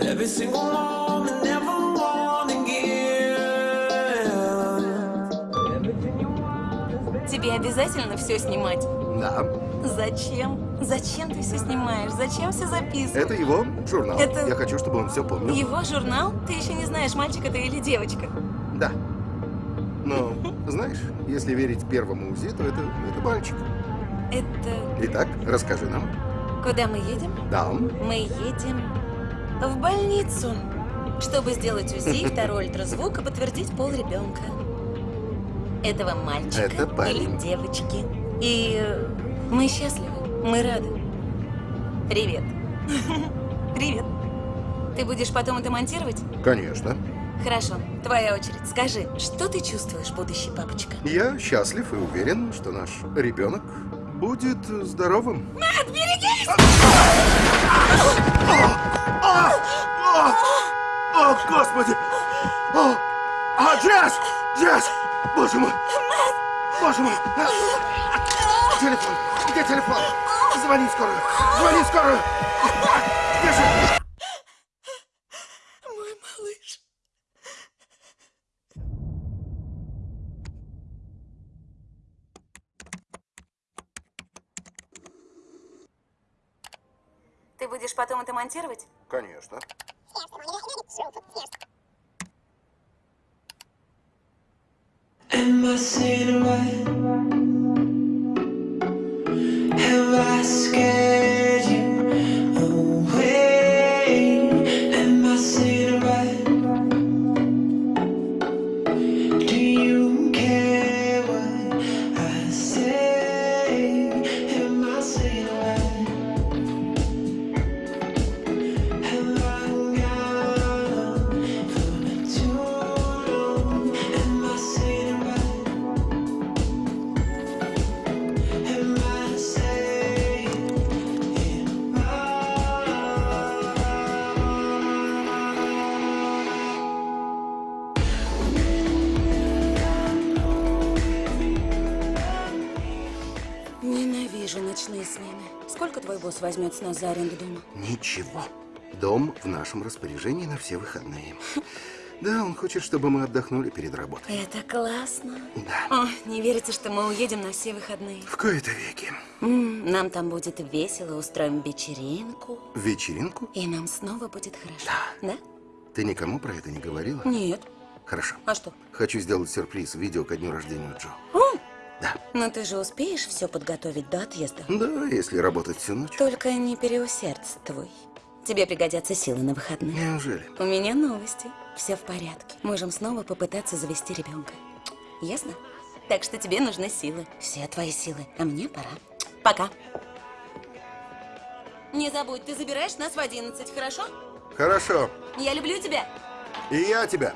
Every single moment, never want. Тебе обязательно все снимать? Да, Зачем? Зачем ты все снимаешь? Зачем все записываешь? это его журнал. Это- Я хочу, чтобы он все помнил. Его журнал? Ты еще не знаешь, мальчик это или девочка. Да. Но, знаешь, если верить первому УЗИ, то это, это мальчик. Это... Итак, расскажи нам. Куда мы едем? Да, Мы едем в больницу, чтобы сделать УЗИ, второй ультразвук и подтвердить пол ребенка. Этого мальчика Это парень. или девочки. И мы счастливы, мы рады. Привет. Привет. Ты будешь потом это монтировать? конечно. Хорошо, твоя очередь. Скажи, что ты чувствуешь, будущий папочка? Я счастлив и уверен, что наш ребенок будет здоровым. О, Господи! О, а, Джесс! Джесс! Боже мой! Боже мой! Телефон! Где телефон? Звони скорую! Звони скорую! Будешь потом это монтировать? Конечно. Am I? Have I scared Босс возьмет с нас за аренду дома? Ничего. Дом в нашем распоряжении на все выходные. Да, он хочет, чтобы мы отдохнули перед работой. Это классно. Да. О, не верится, что мы уедем на все выходные. В кои-то веки. Нам там будет весело, устроим вечеринку. Вечеринку? И нам снова будет хорошо. Да. Да? Ты никому про это не говорила? Нет. Хорошо. А что? Хочу сделать сюрприз. Видео ко дню рождения Джо. О, Да. ну ты же успеешь все подготовить до отъезда? Да, если работать всю ночь. Только не переусердствуй. Тебе пригодятся силы на выходные. Неужели? У меня новости. Все в порядке. Можем снова попытаться завести ребенка. Ясно? Так что тебе нужны силы. Все твои силы. А мне пора. Пока. Не забудь, ты забираешь нас в 11, хорошо? Хорошо. Я люблю тебя. И я тебя.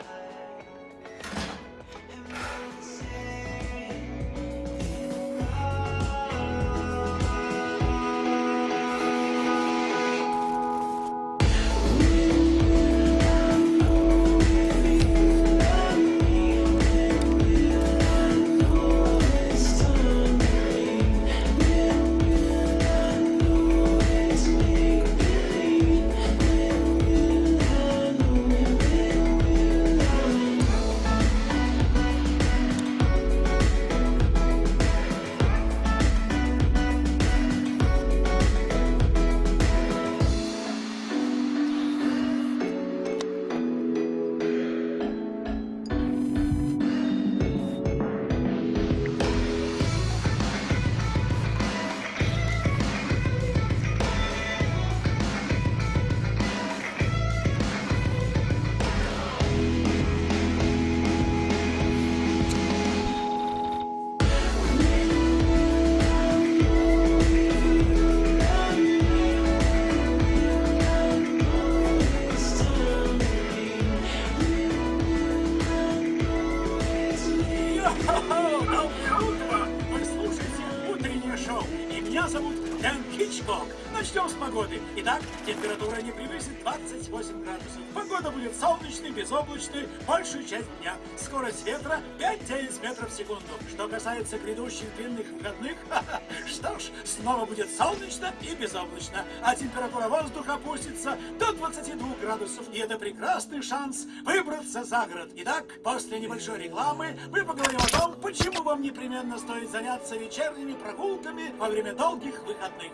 Итак, температура не превысит 28 градусов. Погода будет солнечной, безоблачной большую часть дня. Скорость ветра 5-9 метров в секунду. Что касается грядущих длинных выходных, что ж, снова будет солнечно и безоблачно. А температура воздуха опустится до 22 градусов. И это прекрасный шанс выбраться за город. Итак, после небольшой рекламы мы поговорим о том, почему вам непременно стоит заняться вечерними прогулками во время долгих выходных.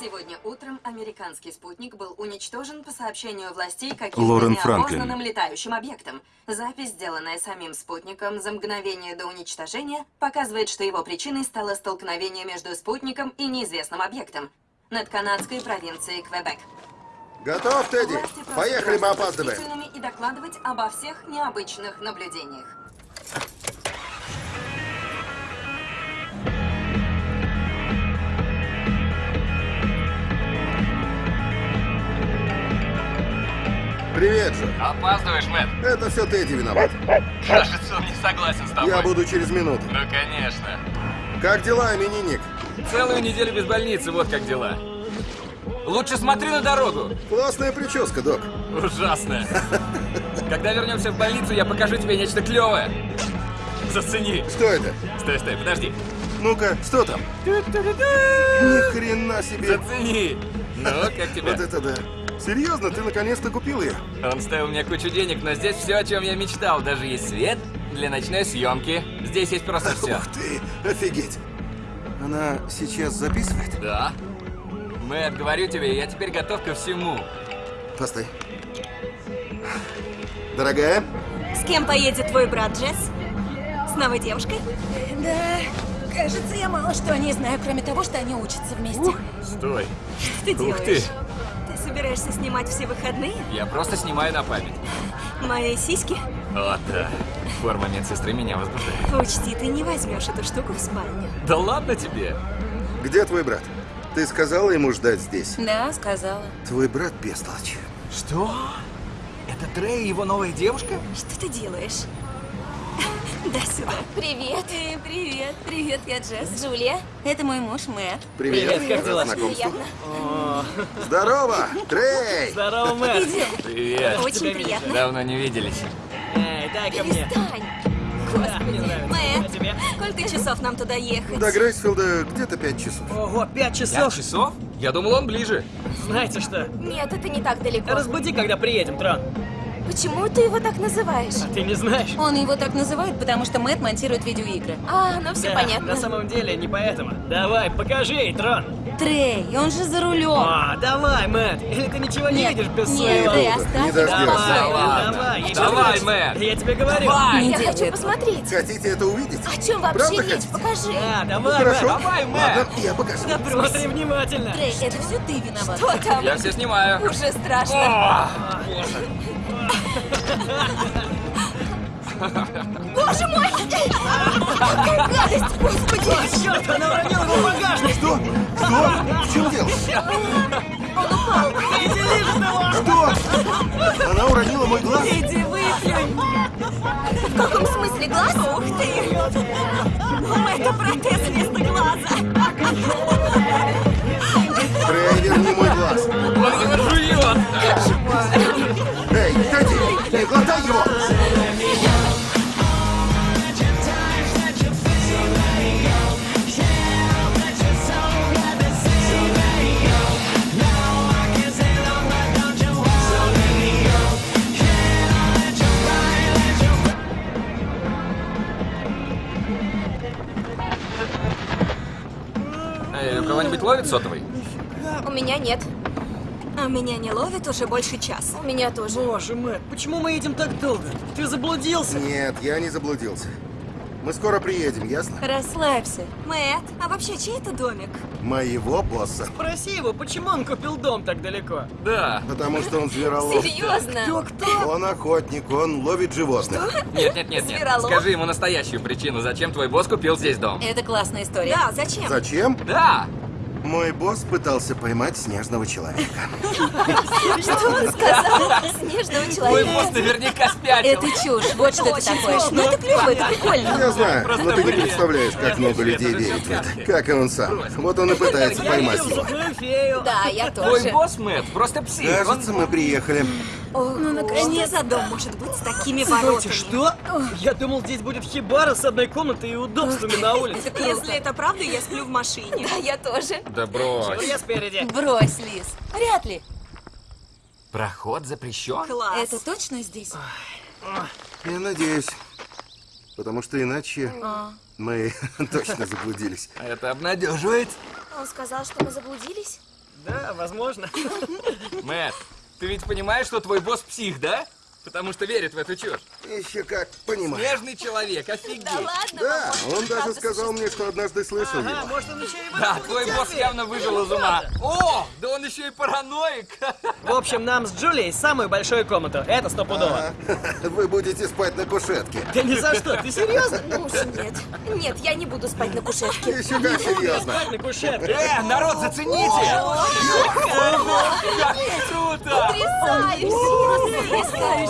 Сегодня утром американский спутник был уничтожен по сообщению властей каким-то неопознанным летающим объектом. Запись, сделанная самим спутником за мгновение до уничтожения, показывает, что его причиной стало столкновение между спутником и неизвестным объектом над канадской провинцией Квебек. Готов, Тедди? Поехали, мы опаздываем. и докладывать обо всех необычных наблюдениях. Привет, Джо. Опаздываешь, Мэтт. Это все Тедди виноват. Кажется, он не согласен с тобой. Я буду через минуту. Ну, конечно. Как дела, именинник? Целую неделю без больницы, вот как дела. Лучше смотри на дорогу. Классная прическа, док. Ужасно. Когда вернемся в больницу, я покажу тебе нечто клевое. Зацени. Что это? Стой, стой, подожди. Ну-ка, что там? Ни хрена себе. Зацени. Ну, как тебе? Вот это да. Серьезно, ты наконец-то купил ее? Он стоил мне кучу денег, но здесь все, о чем я мечтал. Даже есть свет для ночной съемки. Здесь есть просто все. Ух ты, офигеть. Она сейчас записывает? Да. Мэтт, говорю тебе, я теперь готов ко всему. Постой. Дорогая, С кем поедет твой брат, Джесс? С новой девушкой? Да, кажется, я мало что о ней знаю, кроме того, что они учатся вместе. Стой. Что ты Ух делаешь? Ты собираешься снимать все выходные? Я просто снимаю на память. Мои сиськи? О, да. Форма медсестры меня возбуждает. Учти, ты не возьмешь эту штуку в спальню. Да ладно тебе. где твой брат? Ты сказала ему ждать здесь? Да, сказала. Твой брат бестолочь. Что? Это Трей и его новая девушка? Что ты делаешь? Дай сюда. Привет. Э, привет. Привет, я Джесс. Джулия. Это мой муж Мэтт. Привет, как дела? Приятно. Здорово, Трей! Здорово, Мэтт. Привет. Очень приятно. Давно не виделись. Эй, дай ко мне. Перестань. Да, мне нравится. А Мэтт, сколько часов нам туда ехать? До Грейсфилда где-то пять часов. Ого, пять Пять часов. часов? Я думал, он ближе. Знаете что? Нет, это не так далеко. Разбуди, когда приедем, Трон. Почему ты его так называешь? А ты не знаешь? Он его так называет, потому что Мэтт монтирует видеоигры. А, ну все Да, понятно. На самом деле не поэтому. Давай, покажи ей, Трон. Трей, он же за рулем. А, давай, Мэтт. Или ты ничего не Нет, видишь без нет, своего... Трей, Не оставь в Давай, ладно. давай, Давай, понравится. Мэтт. Я тебе говорю. Давай. Не Я хочу посмотреть. Хотите это увидеть? О чем вообще Правда речь? Покажи. Да, Ну, давай, хорошо. Мэтт. Давай, Ладно, Мэтт. я покажу. Смотри внимательно. Трей, это все ты виноват. Что там? Я все снимаю. Уже страшно. О, Боже мой! Какая гадость, господи! Черт, она уронила его в багажник. Что? Что? В чем дело? Что? Она уронила мой глаз? Иди выплюнь! В каком смысле глаз? Ух ты! Это протез вместо глаза! Трей, верни мой глаз. он его жует. Эй, глотай его! Эй, у кого-нибудь ловит сотовый? У меня нет. А меня не ловит уже больше часа. У меня тоже. Боже, Мэтт, почему мы едем так долго? Ты заблудился? Нет, я не заблудился. Мы скоро приедем, ясно? Расслабься. Мэтт, а вообще чей это домик? Моего босса. Спроси его, почему он купил дом так далеко? Да. Потому что он зверолов. Серьезно? кто? Он охотник, он ловит животных. Нет, нет, нет, нет. Зверолов? Скажи ему настоящую причину, зачем твой босс купил здесь дом. Это классная история. Да, зачем? Зачем? Да. Мой босс пытался поймать снежного человека. Что он сказал? Снежного человека. босс наверняка спятил. Это чушь, вот что это такое. Ну это клево, это прикольно. Я знаю, но ты не представляешь, как много людей верит в это. Как и он сам. Вот он и пытается поймать его. Да, я Твой тоже. босс, Мэтт, просто псих. Кажется, мы приехали. Ну, наконец. За дом может быть с такими Стойте, воротами? что? Я думал, здесь будет хибара с одной комнатой и удобствами на улице. Если это правда, я сплю в машине. Да, я тоже. Да брось. Я спереди. Брось, Лиз. Вряд ли. Проход запрещен? Класс. Это точно здесь? Я надеюсь. Потому что иначе мы точно заблудились. Это обнадеживает. Он сказал, что мы заблудились? Да, возможно. Мэтт, ты ведь понимаешь, что твой босс псих, да? Потому что верит в эту чушь. Еще как понимаю. Снежный человек, офигеть. Ладно, Да, он даже сказал мне, что однажды слышал Ага, его. может он еще и Да, твой босс явно выжил из ума. О, да он еще и параноик. В общем, нам с Джулией самую большую комнату. Это стопудово. Ага. Вы будете спать на кушетке. Да ни за что, ты серьезно? Ну уж нет. Нет, я не буду спать на кушетке. Еще как серьезно. Спать на кушетке. Э, народ, зацените! Как круто!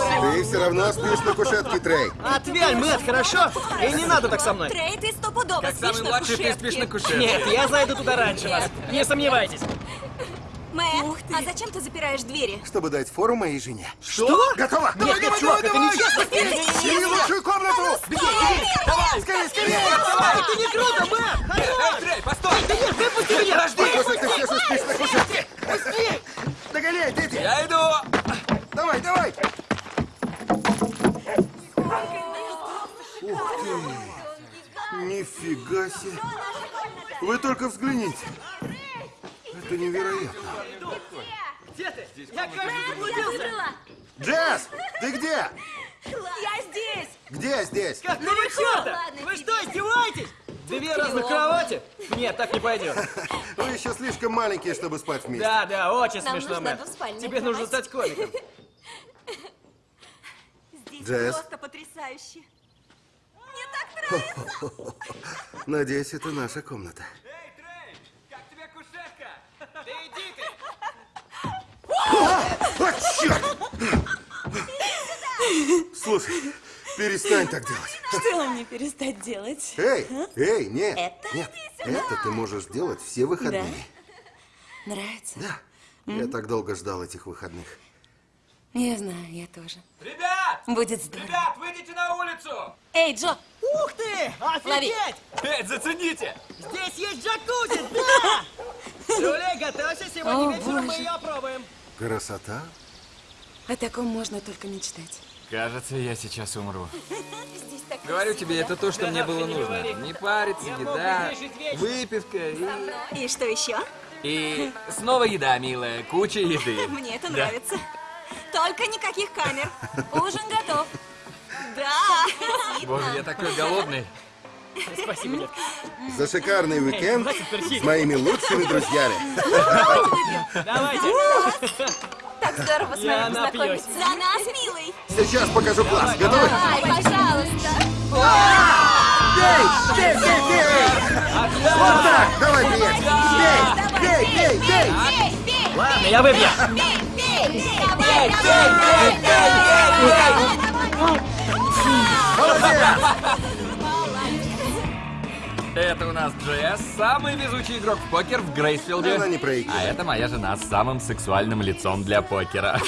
Ты все равно спишь на кушетке, Трей. Отвяль, Мэтт, хорошо? И не надо так со мной. Трей, ты стопудово Как спишь самый на младший, ты спишь на кушетке. Нет, я зайду туда раньше вас. Не сомневайтесь. Мэтт, а зачем ты запираешь двери? Чтобы дать фору моей жене. Что? Готово! Нет, нет, чувак, это нечестно. Бери лучшую комнату! Беги, беги! Давай, скорее, скорее! Давай! Это не круто, Мэтт! Эй, Трей, постой! Выпусти меня! Похоже, ты все же спишь на кушетке. Быстрее! Догоняй, дети! Я иду! Давай, давай! Ух ты! Нифига себе! Вы только взгляните! Это невероятно! Где ты? Я, кажется, заблудился. Джесс, ты где? Я здесь! Где здесь? Как ну вы чё-то? Вы что, издеваетесь? Две разных кровати? Нет, так не пойдет. Вы еще слишком маленькие, чтобы спать вместе. Да, да, очень Нам смешно, Мэтт. Тебе нужно стать комиком. Джесс. просто потрясающе. Мне так нравится. Надеюсь, это наша комната. Эй, Трей, как тебе кушетка? Да иди ты! О, черт! Слушай, перестань так делать. Что мне перестать делать? Эй, эй, нет, Это? нет, это ты можешь делать все выходные. Нравится? Да, я так долго ждал этих выходных. Я знаю, я тоже. Ребят! Будет здорово. Ребят, выйдите на улицу! Эй, Джо! Ух ты! Офигеть! Эй, зацените! Здесь есть джакузи, да! Джулия, готовься, сегодня О, вечером мы боже. ее опробуем. Красота? О таком можно только мечтать. Кажется, я сейчас умру. Говорю тебе, это то, что мне было не нужно. говори. Не париться, Я еда, выпивка и... И что еще? И снова еда, милая, куча еды. Мне это Да. Только никаких камер. Ужин готов. Да. Боже, я такой голодный. Спасибо, детка. За шикарный уикенд с моими лучшими друзьями. Давайте. Так здорово с вами познакомиться. За нас, милый. Сейчас покажу класс. Готовы? Ай, пожалуйста. Бей! Бей, бей, бей! Вот так! Давай! Бей! Бей, бей, бей! Бей, бей, Ладно, я выпью. бей, бей. Давай, давай, Это у нас Джесс, самый везучий игрок в покер в Грейсфилде. Она не проигрывает. А это моя жена с самым сексуальным лицом для покера.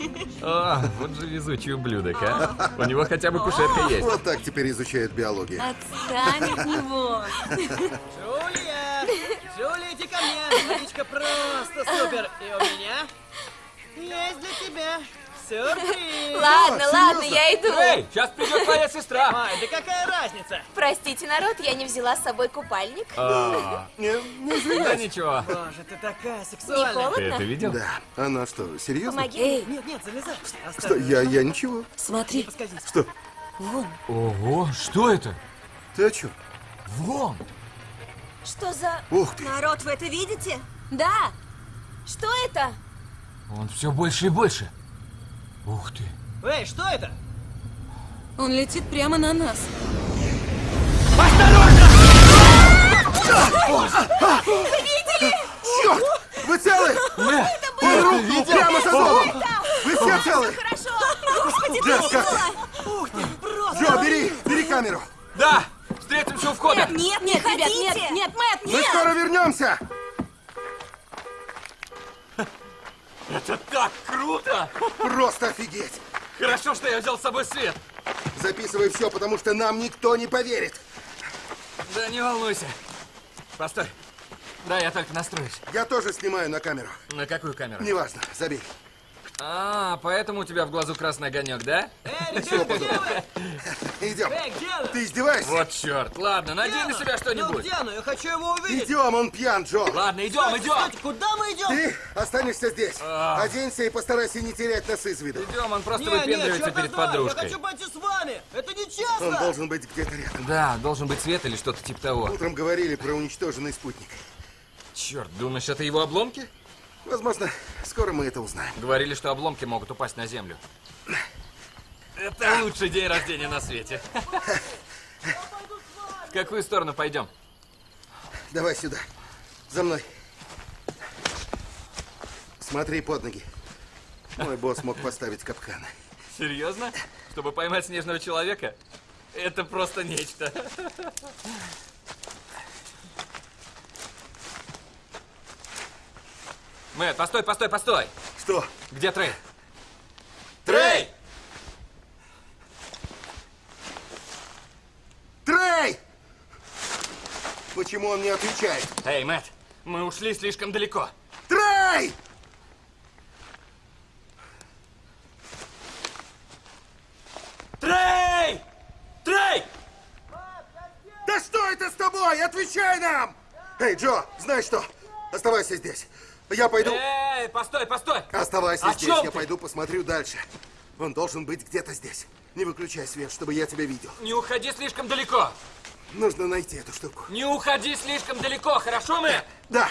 О, вот же везучий ублюдок, а. У него хотя бы кушетка есть. Вот так теперь изучают биологию. Отстань от него. Джулия! Джулия, иди ко мне! Водичка просто супер! И у меня есть для тебя сюрприз! Ладно, ладно, я иду. Эй, сейчас придет твоя сестра. Ай, да какая разница? Простите, народ, я не взяла с собой купальник. А, Не, не Да ничего. Боже, ты такая Не сексуальная! Ты холодно? это видел? Да. Она что, серьезно? Помоги. Эй, Нет, нет, залезай! Что, я, я ничего. смотри. Что? вон. Ого, что это? Ты о чем? Вон. Что за... Ух ты! Народ, вы это видите? Да, Что это? Он все больше и больше. Ух ты. Эй, что это? он летит прямо на нас. Черт! Вы целы? Мэтт, Он рухнул прямо за домом! Вы все целы? Хорошо! Господи, Джесс, как ты? Ух ты, просто! Джо, бери, бери камеру! Да! Встретимся у входа! Нет, нет, ребят, нет, нет, Мэтт, Мы нет! скоро вернемся! Это так круто! Просто офигеть! Хорошо, что я взял с собой свет. Записывай все, потому что нам никто не поверит. Да не волнуйся. Постой. Да, я только настроюсь. Я тоже снимаю на камеру. На какую камеру? Неважно, забей. А, поэтому у тебя в глазу красный огонек, да? Эй, ребята? Идем. Эй? Ты издеваешься? Вот черт. Ладно, надень на себя она? Ну что-нибудь. где она? Я хочу его увидеть. Идем, он пьян, Джо. Ладно, идем, Стойте, идем. стойте, куда мы идем? Ты останешься здесь. А. Оденься и постарайся не терять нас из виду. Идем, он просто Не, не, выпендривается черт перед возьми, Я подружкой. хочу пойти с вами. Это нечестно. Он должен быть где-то рядом. Да, должен быть свет или что-то типа того. Утром говорили про уничтоженный спутник. Черт, думаешь, это его обломки? Возможно, скоро мы это узнаем. Говорили, что обломки могут упасть на землю. Это лучший день рождения на свете. В какую сторону пойдем? Давай сюда. За мной. Смотри под ноги. Мой босс мог поставить капканы. Серьезно? Чтобы поймать снежного человека? Это просто нечто. Мэтт, постой, постой, постой! Что? Где Трей? Трей! Трей! Почему он не отвечает? Эй, Мэтт, мы ушли слишком далеко. Трей! Трей! Трей! Да что это с тобой? Отвечай нам! Эй, Джо, знаешь что? Оставайся здесь. Я пойду... Эй, постой, постой! Оставайся О здесь, я ты? пойду посмотрю дальше. Он должен быть где-то здесь. Не выключай свет, чтобы я тебя видел. Не уходи слишком далеко! Нужно найти эту штуку. Не уходи слишком далеко, хорошо, Мэтт? Да.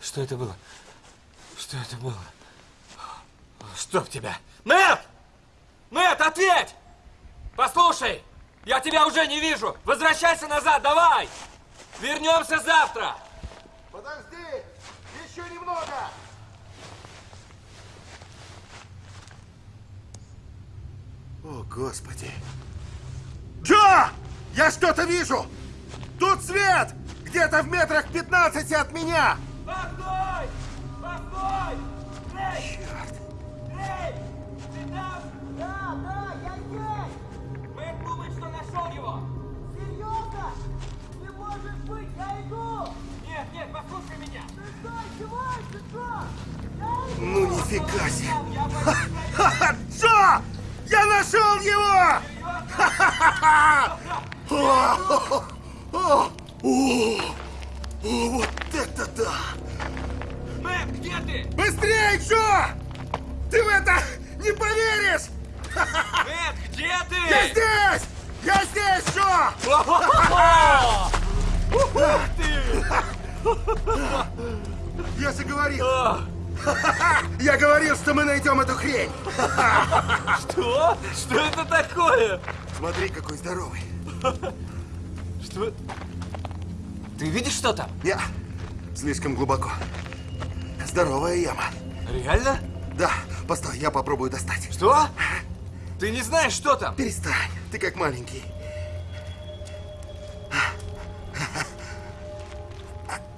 Что это было? Что это было? Чтоб тебя! Мэтт! Мэтт, ответь! Послушай! Я тебя уже не вижу! Возвращайся назад, давай! Вернемся завтра! Подожди! Еще немного! О, Господи! Джо! Я что-то вижу! Тут свет! Где-то в метрах 15 от меня! Постой! Ну нифига себе! Ха-ха! Джо! Я нашел его! Ха-ха-ха! Вот это да! Мэтт, где ты? Быстрее, Джо! Ты в это не поверишь! Мэтт, где Я ты? здесь! Я здесь, Джо! Ух ты! Я же говорил! А, Я говорил, что мы найдем эту хрень! Что? Что это такое? Смотри, какой здоровый! Что? Ты видишь, что там? Я слишком глубоко. Здоровая яма. Реально? Да, постой, я попробую достать. Что? Ты не знаешь, что там? Перестань, ты как маленький.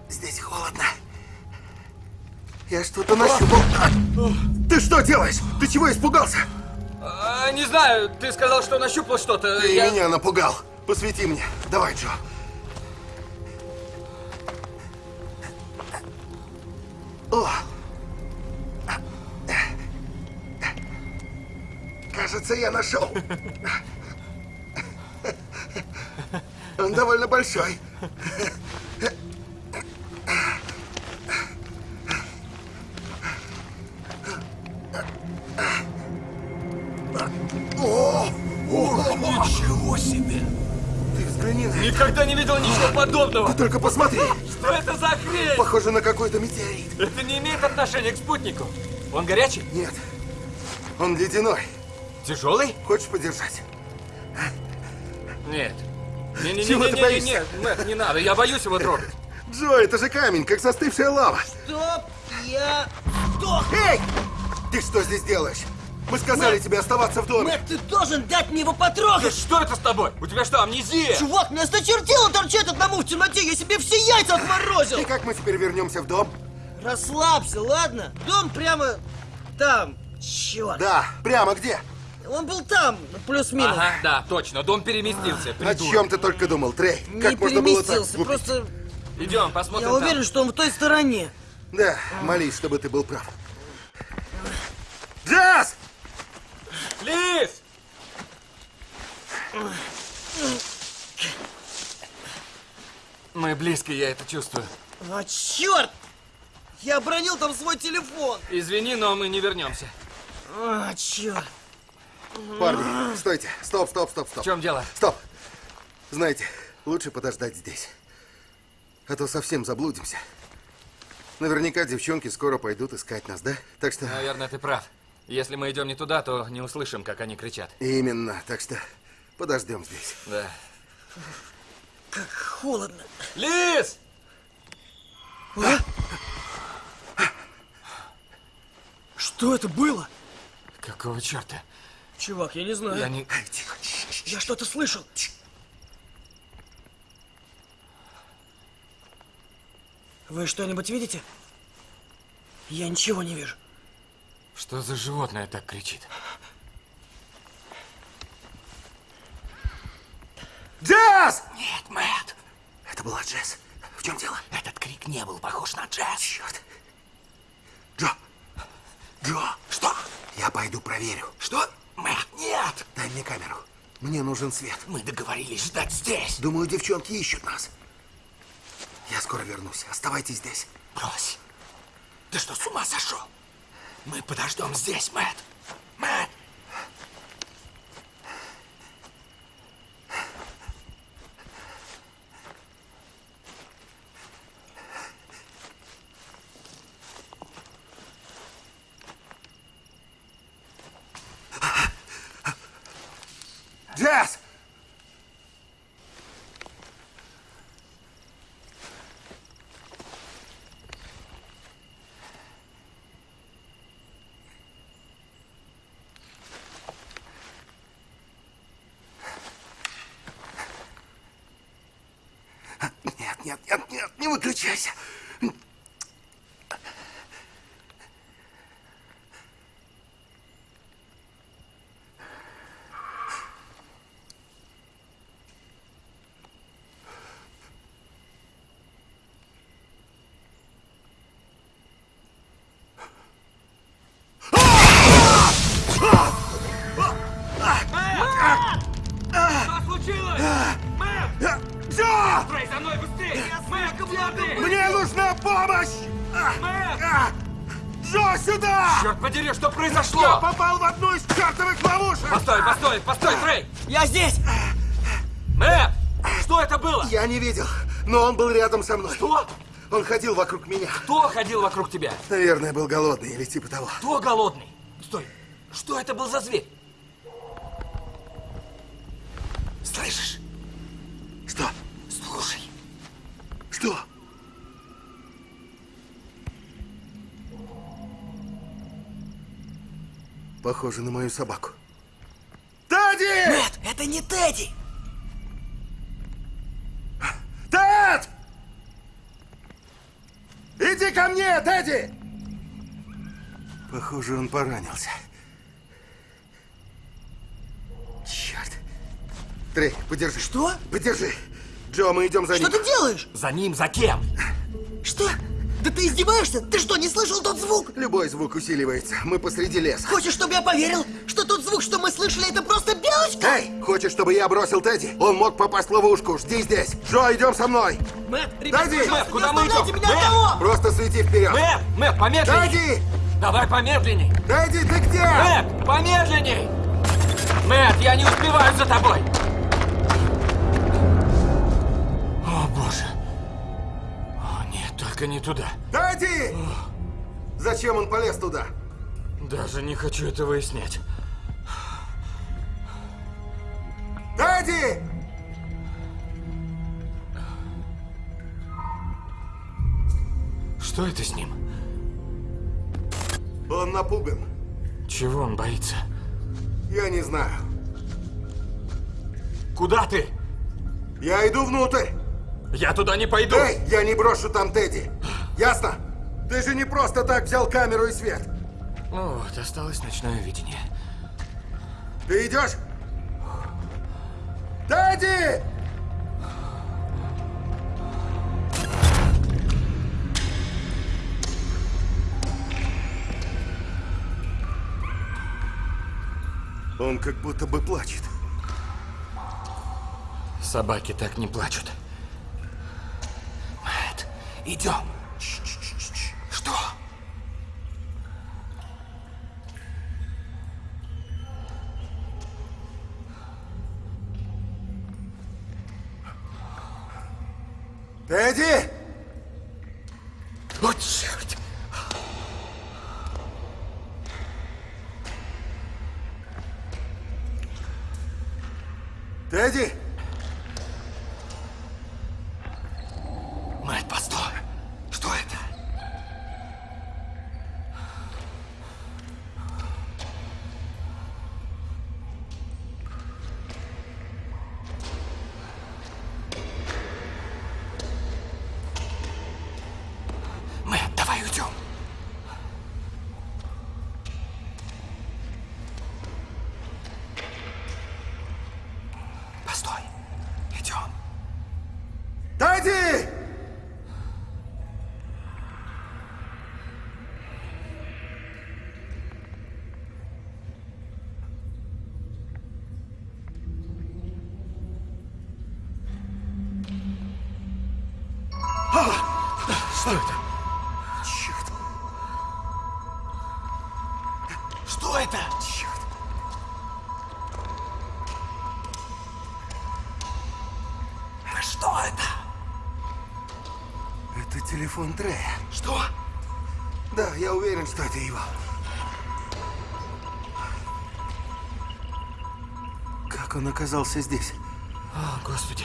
Здесь холодно. Я что-то нащупал. Ты что делаешь? Ты чего испугался? А, не знаю, ты сказал, что нащупал что-то. Ты Я- меня напугал. Посвети мне. Давай, Джо. О! Кажется, я нашел. Он довольно большой. О! О! Ничего себе! Ты взгляни. Никогда не видел ничего подобного! Только посмотри. Что это за хрень? Похоже на какой-то метеорит. Это не имеет отношения к спутнику. Он горячий? Нет. Он ледяной. Тяжелый? Хочешь подержать? Нет. Не-не-не, Чего ты не, не, боишься? нет, Мэтт, не надо, я боюсь его трогать. Джо, это же камень, как застывшая лава. Стоп! Я... Сдох! Эй! Ты что здесь делаешь? Мы сказали Мэтт! тебе оставаться в доме. Мэтт, ты должен дать мне его Да потрогать! что это с тобой? У тебя что, амнезия? Чувак, мне осточертело торчать одному в темноте! Я себе все яйца отморозил! И как мы теперь вернемся в дом? Расслабься, ладно? Дом прямо там. Черт. Да, прямо где? Он был там, плюс-минус. Ага, да, точно, дом переместился, О придурок. чем ты только думал, Трей? Не как можно было так переместился, глупить? просто Идем, посмотрим я там. уверен, что он в той стороне. Да, молись, чтобы ты был прав. Джаз! Лиз! Мы близко, я это чувствую. А, черт! Я обронил там свой телефон. Извини, но мы не вернемся. А, черт. Парни, стойте. Стоп, стоп, стоп, В стоп. чем дело? Стоп. Знаете, лучше подождать здесь. А то совсем заблудимся. Наверняка девчонки скоро пойдут искать нас, да? Так что... Наверное, ты прав. Если мы идем не туда, то не услышим, как они кричат. Именно. Так что подождем здесь. Да. Как холодно. Лиз! Что это было? Какого черта? Чувак, я не знаю. Я не... Я что-то слышал. Вы что-нибудь видите? Я ничего не вижу. Что за животное так кричит? Джаз! Нет, Мэтт! Это была Джесс. В чем дело? Этот крик не был похож на джаз. Черт. Джо! Джо! Что? Я пойду проверю. Что? Мэтт, нет! Дай мне камеру. Мне нужен свет. Мы договорились ждать здесь. Думаю, девчонки ищут нас. Я скоро вернусь. Оставайтесь здесь. Брось. Ты что, с ума сошел? Мы подождем здесь, Мэтт. Мэтт! Джесс! Нет, нет, нет, нет, не выключайся. Но он был рядом со мной. Что? Он ходил вокруг меня. Кто ходил вокруг тебя? Наверное, был голодный или типа того. Кто голодный? Стой! Что это был за зверь? Слышишь? Что? Слушай. Что? Похоже на мою собаку. Тедди! Нет, это не Тедди! Тед! Иди ко мне, Тедди! Похоже, он поранился. Черт. Трей, подержи. Что? Подержи. Джо, мы идем за Что ним. ты делаешь? За ним, за кем? Что? Да ты издеваешься? Ты что, не слышал тот звук? Любой звук усиливается. Мы посреди леса. Хочешь, чтобы я поверил, что тот звук, что мы слышали, это просто белочка? Эй, хочешь, чтобы я бросил Тедди? Он мог попасть в ловушку. Жди здесь. Джо, идем со мной. Мэтт, ребят, Тедди! Мэтт, куда мы идем? меня Мэтт! одного! Просто свети вперед. Мэтт, Мэтт, помедленней! Тедди! Давай помедленней! Тедди, ты где? Мэтт, помедленней! Мэтт, я не успеваю за тобой! Только не туда. Дэдди! Зачем он полез туда? Даже не хочу это выяснять. Дэдди! Что это с ним? Он напуган. Чего он боится? Я не знаю. Куда ты? Я иду внутрь. Я туда не пойду. Эй, я не брошу там Тедди. Ясно? Ты же не просто так взял камеру и свет. Вот, осталось ночное видение. Ты идешь? Тедди! Он как будто бы плачет. Собаки так не плачут. Мэтт, идем. Телефон Трея. Что? Да, я уверен, что это его. Как он оказался здесь? О, Господи.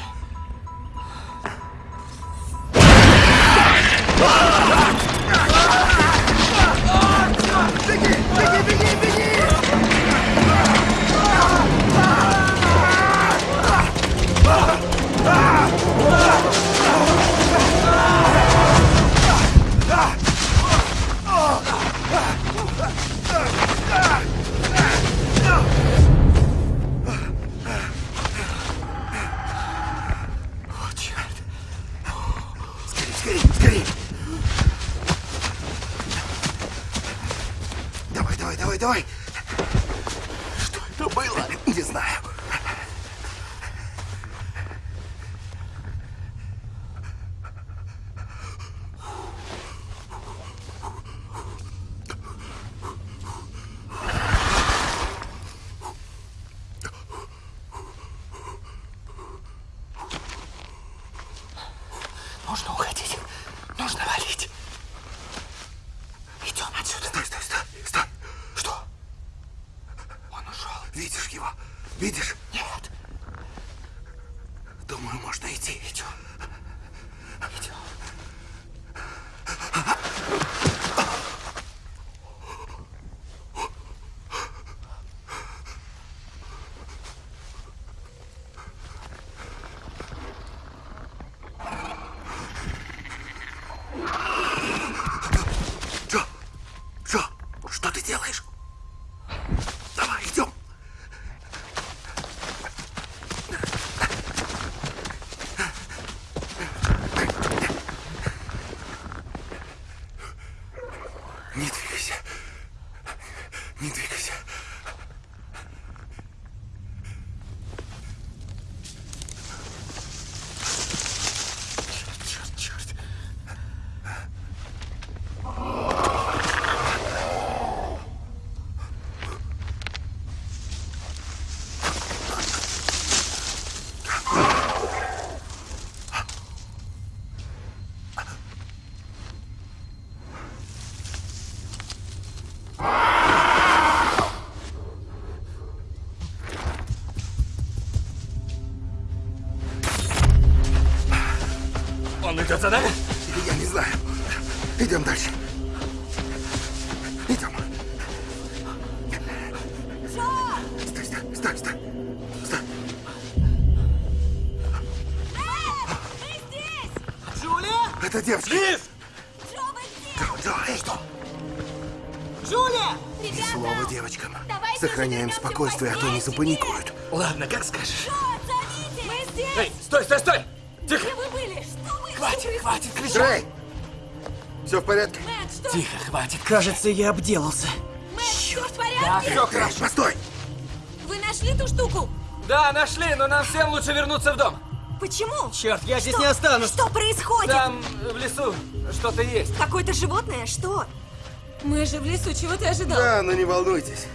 Идет за нами? Я не знаю. Идем дальше. Идем. Стой, стой, стой, стой. Стой. Джулия? Это девочка. Лиз! Джо, Джо, эй, что? Джулия! Ни слова девочкам. Сохраняем спокойствие, а то они запаникуют. Ладно, как скажешь. Мы здесь! Эй, стой, стой, стой! Трей! Все в порядке? Мэтт, что? Тихо, хватит. Кажется, я обделался. Мэтт, все в Да, порядке? все Трей, хорошо. постой! Вы нашли ту штуку? Да, нашли, но нам всем лучше вернуться в дом. Почему? Черт, я здесь Что? не останусь. Что происходит? Там, в лесу, что-то есть. Какое-то животное? Что? Мы же в лесу, чего ты ожидал? Да, но не волнуйтесь.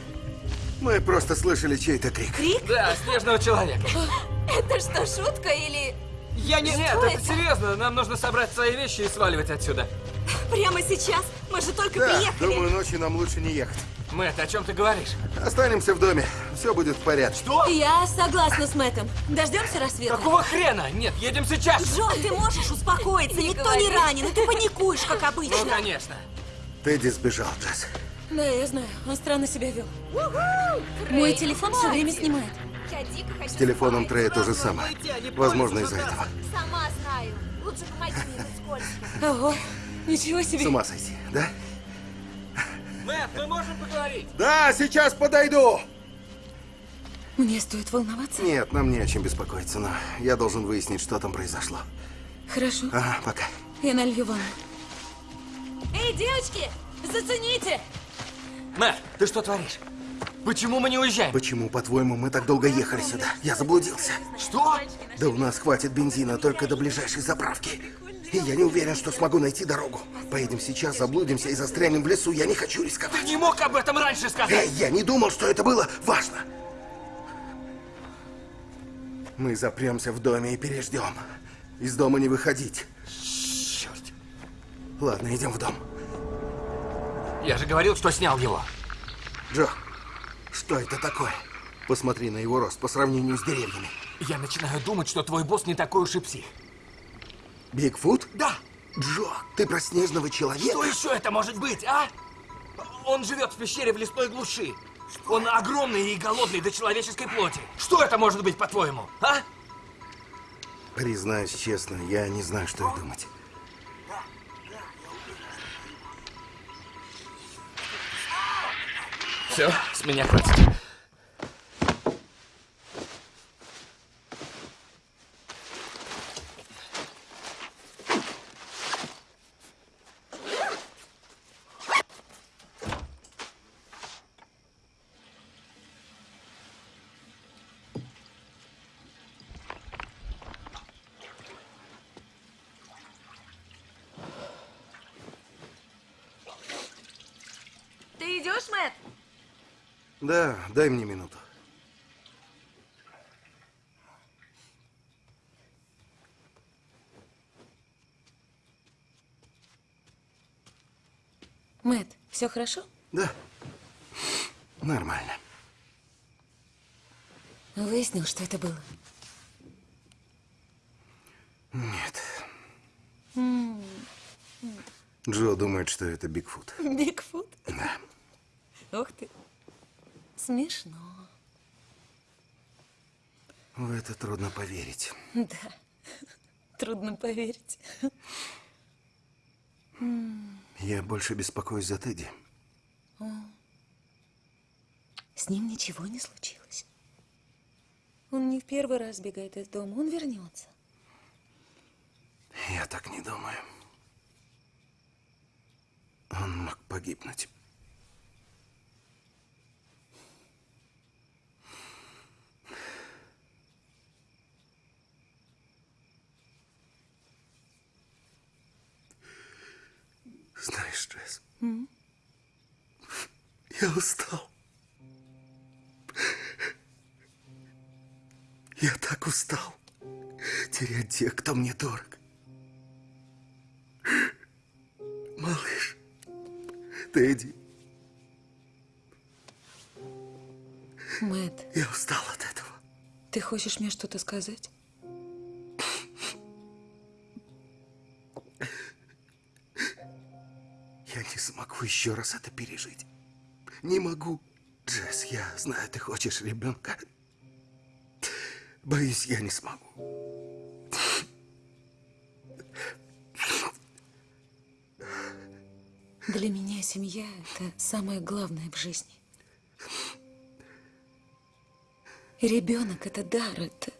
Мы просто слышали чей-то крик. Крик? Да, снежного человека. Это что, шутка или... Я не... Нет, это это? серьезно. Нам нужно собрать свои вещи и сваливать отсюда. Прямо сейчас? Мы же только Да, приехали. думаю, ночью нам лучше не ехать. Мэтт, о чем ты говоришь? Останемся в доме. Все будет в порядке. Что? Я согласна с Мэттом. Дождемся рассвета. Какого хрена? Нет, едем сейчас. Джон, ты можешь успокоиться? Никто не ранен, и ты паникуешь, как обычно. Ну, конечно. Тедди сбежал, Джесс. Да, я знаю. Он странно себя вел. Мой телефон все время снимает. С телефоном. Трея то же самое. Возможно, из-за этого. Сама знаю. Лучше помоги мне, скользко. Ого, ничего С себе. ума сойти, да? Мэтт, мы можем поговорить? Да, сейчас подойду! Мне стоит волноваться? Нет, нам не о чем беспокоиться, но я должен выяснить, что там произошло. Хорошо, Ага, пока. я налью ванну. Эй, девочки, зацените! Мэтт, ты что творишь? Почему мы не уезжаем? Почему, по-твоему, мы так долго ехали сюда? Я заблудился. Что? Да у нас хватит бензина только до ближайшей заправки. И я не уверен, что смогу найти дорогу. Поедем сейчас, заблудимся и застрянем в лесу. Я не хочу рисковать. Не мог об этом раньше сказать. Эй, я не думал, что это было важно. Мы запремся в доме и переждем. Из дома не выходить. Черт. Ладно, идем в дом. Я же говорил, что снял его. Джо, что это такое? Посмотри на его рост по сравнению с деревьями. Я начинаю думать, что твой босс не такой уж и псих. Бигфут? Да. Джо, ты про снежного человека? Что еще это может быть, а? Он живет в пещере в лесной глуши. Он огромный и голодный до человеческой плоти. Что это может быть, по-твоему, а? Признаюсь честно, я не знаю, что и думать. Все, с меня хватит. Ты идешь, Мэтт? Да, дай мне минуту. Мэт, все хорошо? Да. Нормально. Выяснил, что это было. Нет. Джо думает, что это Бигфут. Бигфут? Да. Ух ты. Смешно. В это трудно поверить. Да. Трудно поверить. Я больше беспокоюсь за Тедди. С ним ничего не случилось. Он не в первый раз бегает из дома. Он вернется. Я так не думаю. Он мог погибнуть. мне дорог. Малыш, Тедди. Мэтт. Я устал от этого. Ты хочешь мне что-то сказать? Я не смогу еще раз это пережить. Не могу. Джесс, я знаю, ты хочешь ребенка. Боюсь, я не смогу. Для меня семья – это самое главное в жизни. Ребенок – это дар, это...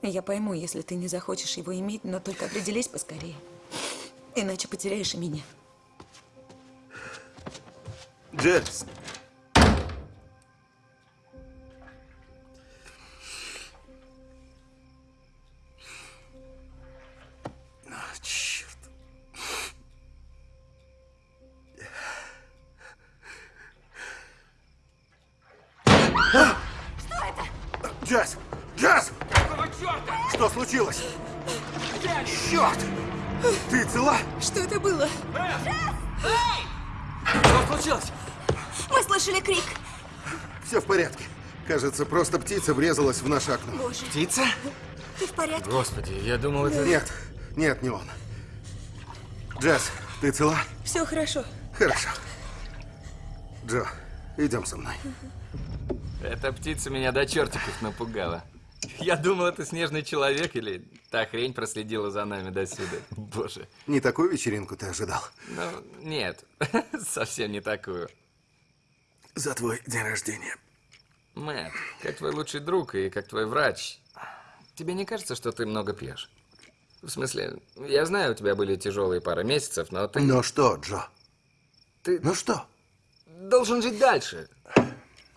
Я пойму, если ты не захочешь его иметь, но только определись поскорее. Иначе потеряешь и меня. Джесс. Кажется, просто птица врезалась в наше окно. Боже, Птица? ты в порядке? Господи, я думал, это... Нет, нет, не он. Джесс, ты цела? Все хорошо. Хорошо. Джо, идем со мной. Эта птица меня до чертиков напугала. Я думал, это снежный человек или та хрень проследила за нами до сюда. Боже. Не такую вечеринку ты ожидал. Ну, нет, совсем не такую. За твой день рождения. Мэтт, как твой лучший друг и как твой врач, тебе не кажется, что ты много пьешь? В смысле, я знаю, у тебя были тяжелые пара месяцев, но ты, Ну что, Джо? ты Ну что? должен жить дальше.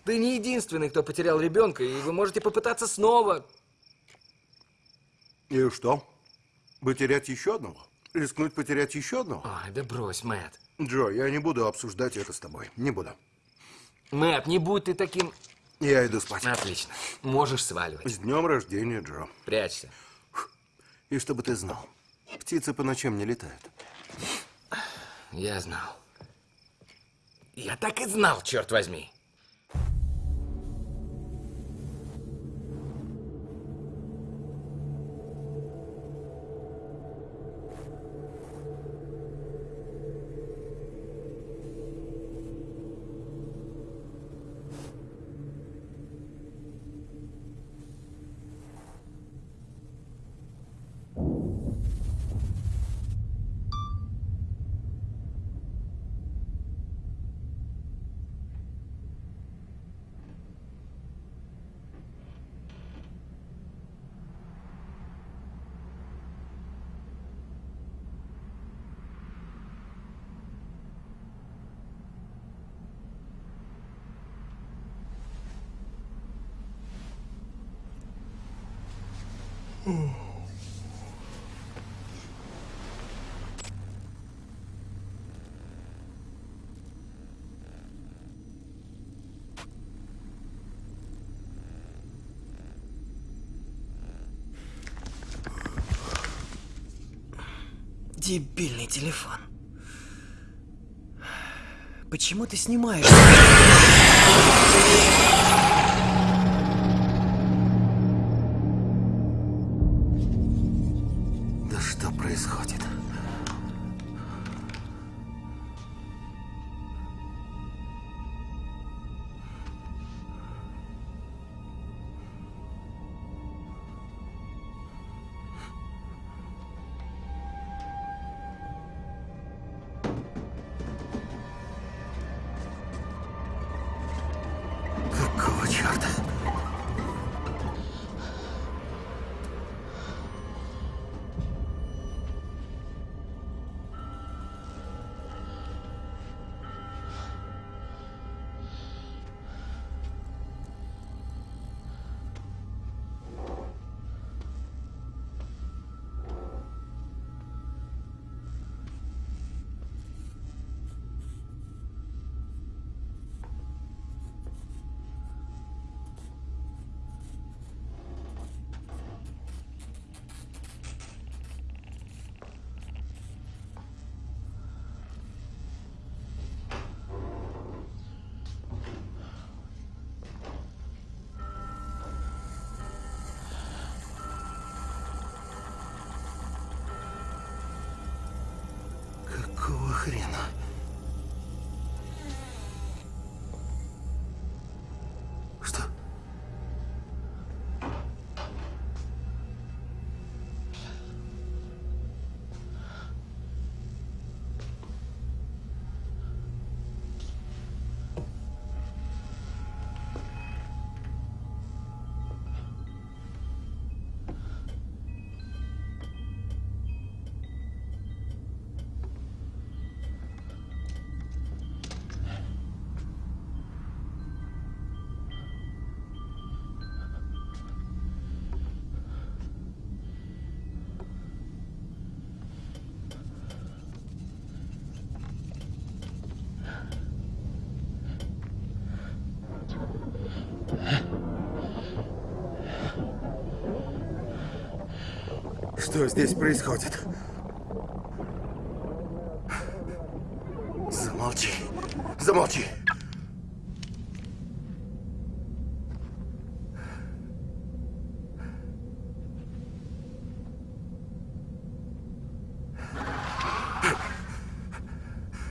Ты не единственный, кто потерял ребенка, и вы можете попытаться снова. И что? Потерять еще одного? Рискнуть потерять еще одного? Ой, да брось, Мэтт. Джо, я не буду обсуждать это с тобой. Не буду. Мэтт, не будь ты таким... Я иду спать. Отлично. Можешь сваливать. С днем рождения, Джо. Прячься. И чтобы ты знал, птицы по ночам не летают. Я знал. Я так и знал, черт возьми. Дебильный телефон. Почему ты снимаешь? Хрена? Что здесь происходит? Замолчи. Замолчи.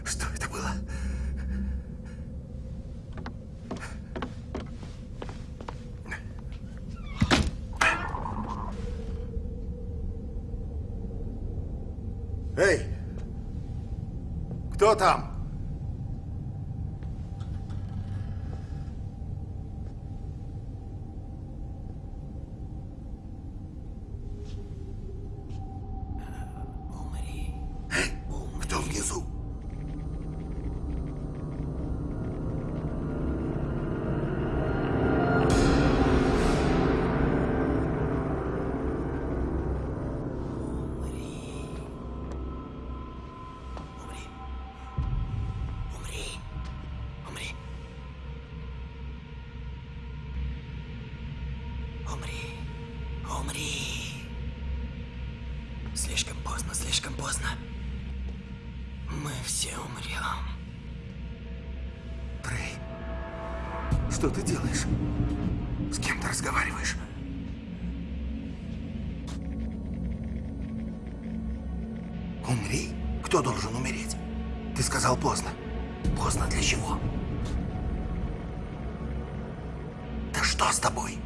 Что это было? Эй! Кто там? Умри. Умри. Слишком поздно, слишком поздно. Мы все умрем. Трей, что ты делаешь? С кем ты разговариваешь? Умри? Кто должен умереть? Ты сказал поздно. Поздно для чего? Да что с тобой?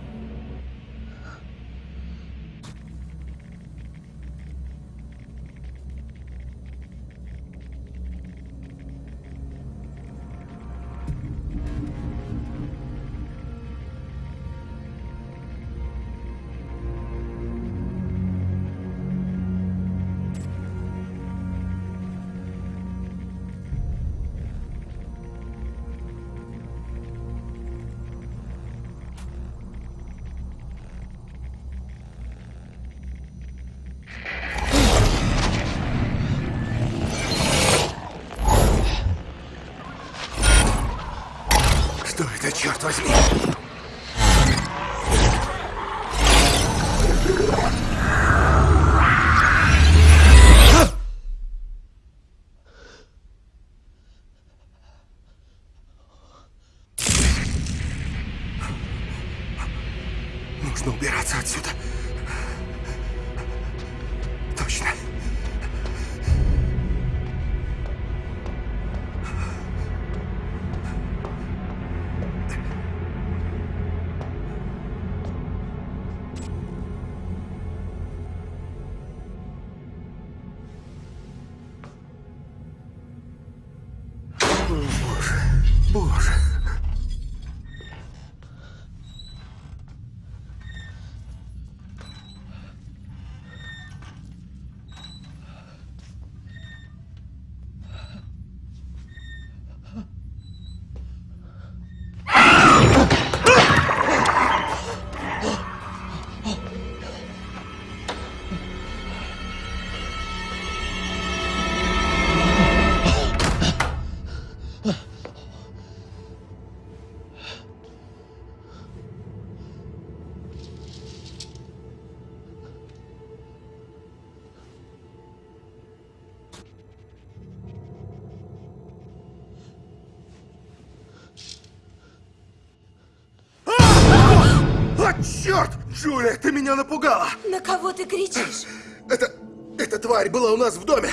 Джулия, ты меня напугала! На кого ты кричишь? Это... эта тварь была у нас в доме.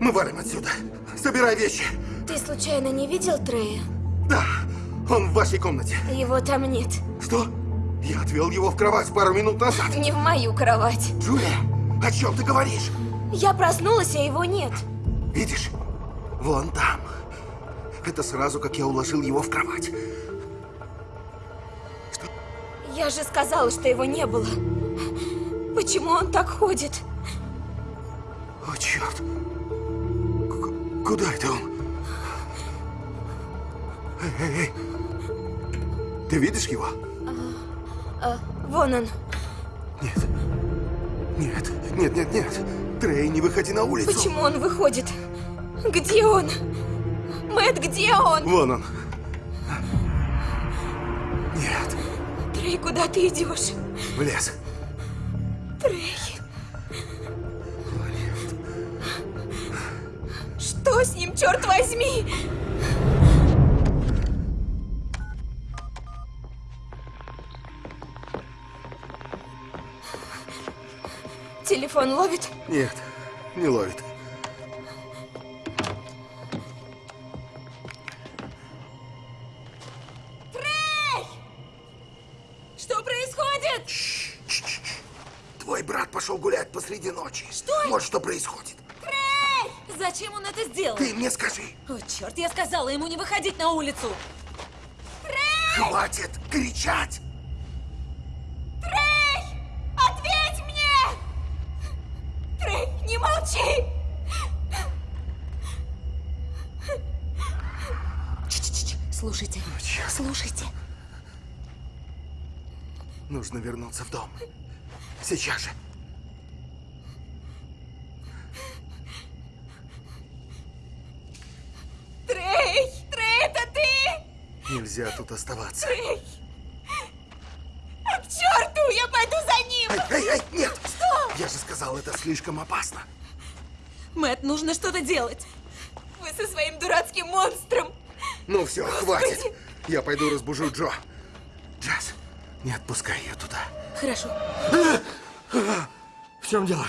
Мы валим отсюда. Собирай вещи. Ты случайно не видел Трея? Да, он в вашей комнате. Его там нет. Что? Я отвел его в кровать пару минут назад. Не в мою кровать. Джулия, о чем ты говоришь? Я проснулась, а его нет. Видишь? Вон там. Это сразу, как я уложил его в кровать. Я же сказала, что его не было. Почему он так ходит? О, черт. К- куда это он? Эй, эй, эй. Ты видишь его? А, вон он. Нет. Нет, нет, нет, нет. Трей, не выходи на улицу. Почему он выходит? Где он? Мэт, где он? Вон он. Трей, куда ты идешь? в лес. Трей. Что с ним, черт возьми? Телефон ловит? Нет, не ловит. Вот что происходит. Зачем он это сделал? Ты мне скажи. О, черт, я сказала ему не выходить на улицу. Хватит кричать! Трей! Ответь мне! Трей, не молчи! Слушайте, слушайте. Нужно вернуться в дом. Сейчас же. Трей! Трей, это ты? Нельзя тут оставаться. А к черту! Я пойду за ним! Эй, эй, эй, нет! Что? Я же сказал, это слишком опасно. Мэт, нужно что-то делать. Вы со своим дурацким монстром! Ну все, хватит. Я пойду разбужу Джо. Джаз, не отпускай ее туда. Хорошо. В чем дело?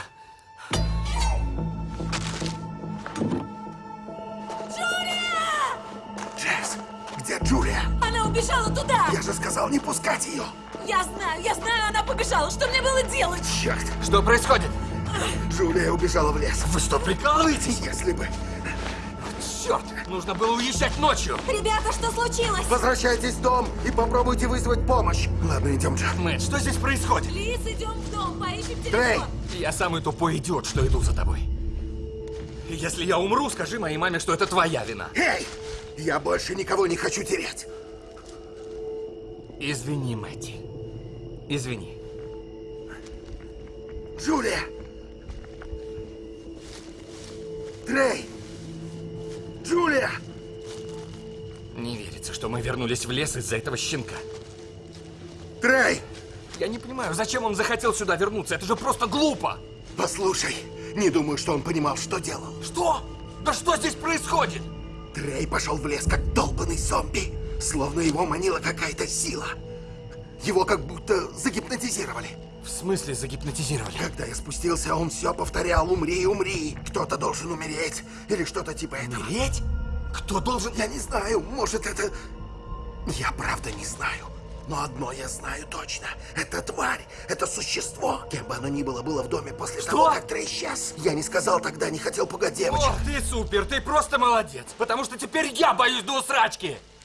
Она убежала туда! Я же сказал не пускать ее. Я знаю, я знаю, она побежала. Что мне было делать? Черт, Что происходит? Джулия убежала в лес. Вы что, прикалываетесь? Если бы. Черт, нужно было уезжать ночью. Ребята, что случилось? Возвращайтесь в дом и попробуйте вызвать помощь. Ладно, идем, Джо. Мэтт, что здесь происходит? Лиз, идем в дом, поищем телефон. Трей! Я самый тупой идиот, что иду за тобой. Если я умру, скажи моей маме, что это твоя вина. Эй! Я больше никого не хочу терять. Извини, Мэтти. Извини. Джулия! Трей! Джулия! Не верится, что мы вернулись в лес из-за этого щенка. Трей! Я не понимаю, зачем он захотел сюда вернуться? Это же просто глупо! Послушай, не думаю, что он понимал, что делал. Что? Да что здесь происходит? Трей пошел в лес, как долбанный зомби. Словно его манила какая-то сила. Его как будто загипнотизировали. В смысле загипнотизировали? Когда я спустился, он все повторял «Умри, умри! Кто-то должен умереть!» Или что-то типа этого. Умереть? Кто должен... Я не знаю, может это... Я правда не знаю. Но одно я знаю точно. Это тварь, это существо. Кем бы оно ни было, было в доме после Что? того, как Трей исчез. Я не сказал тогда, не хотел пугать девочек. О, ты супер, ты просто молодец. Потому что теперь я боюсь до усрачки.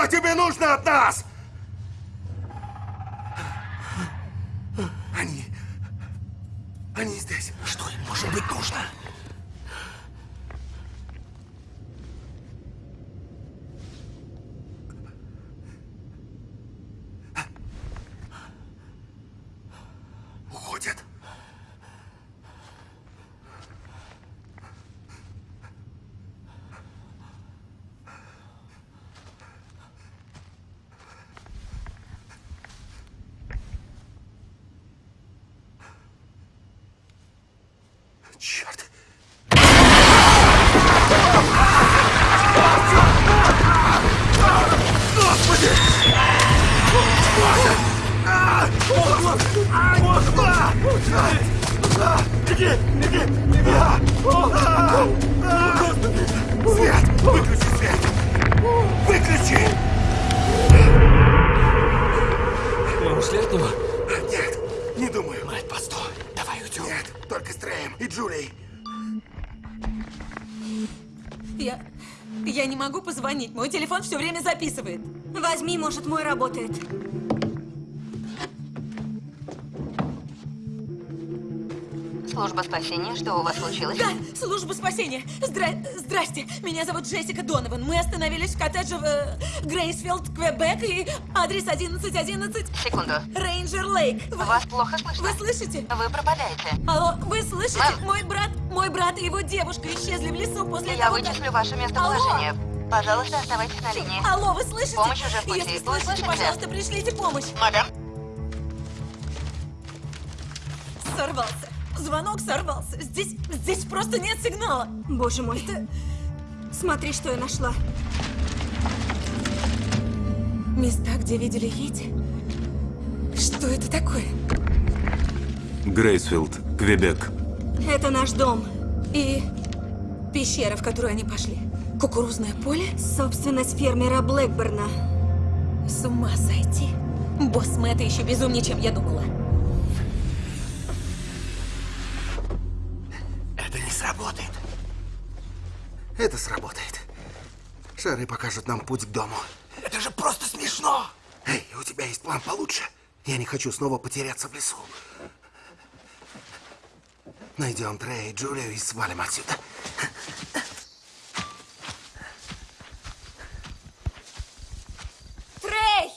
Что тебе нужно от нас? Телефон все время записывает. Возьми, может, мой работает. Служба спасения, что у вас случилось? Да, служба спасения. Здра... Здрасте, меня зовут Джессика Донован. Мы остановились в коттедже в э, Грейсфилд, Квебек, и адрес 1111 Секунду. Рейнджер Лейк. Вы, Вас плохо слышно. вы слышите? Вы пропадаете. Алло, вы слышите? Мам. Мой брат, мой брат и его девушка исчезли в лесу после Я того, как- вычислю ваше местоположение. Пожалуйста, оставайтесь на линии. Алло, вы слышите? Помощь уже в пути. Если слышите, слышите? пожалуйста, пришлите помощь. Мадам? Сорвался. Звонок сорвался. Здесь, здесь просто нет сигнала. Боже мой. Смотри, что я нашла. Места, где видели Йети? Что это такое? Грейсфилд, Квебек. Это наш дом. И пещера, в которую они пошли. Кукурузное поле? Собственность фермера Блэкберна. С ума сойти. Босс Мэтта еще безумнее, чем я думала. Это не сработает. Это сработает. Шары покажут нам путь к дому. Это же просто смешно! Эй, у тебя есть план получше? Я не хочу снова потеряться в лесу. Найдем Трея и Джулию и свалим отсюда. Трей!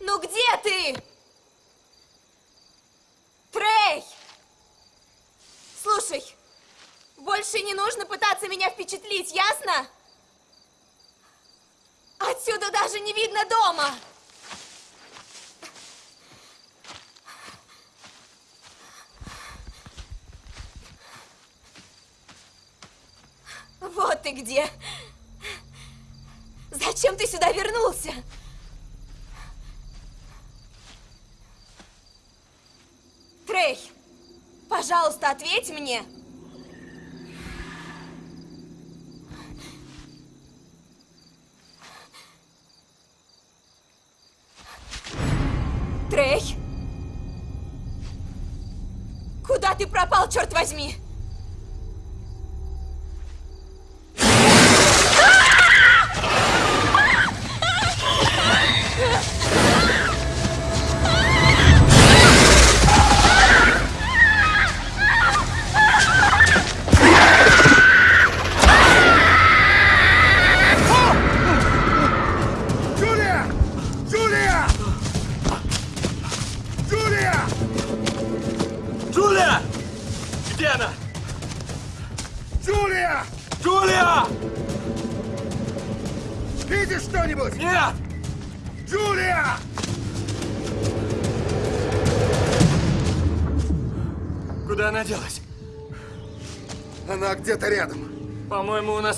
Ну где ты? Трей! Слушай, больше не нужно пытаться меня впечатлить, ясно? Отсюда даже не видно дома. Вот ты где. Зачем ты сюда вернулся? Трей, пожалуйста, ответь мне. Черт возьми?